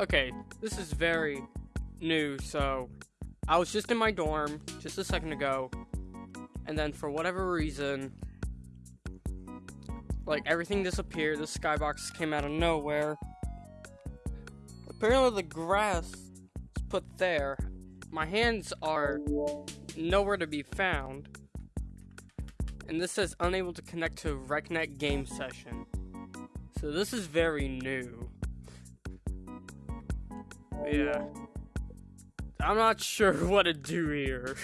Okay, this is very new, so I was just in my dorm just a second ago, and then for whatever reason, like everything disappeared. The skybox came out of nowhere. Apparently, the grass is put there. My hands are nowhere to be found. And this says unable to connect to RecNet game session. So this is very new. Yeah. I'm not sure what to do here.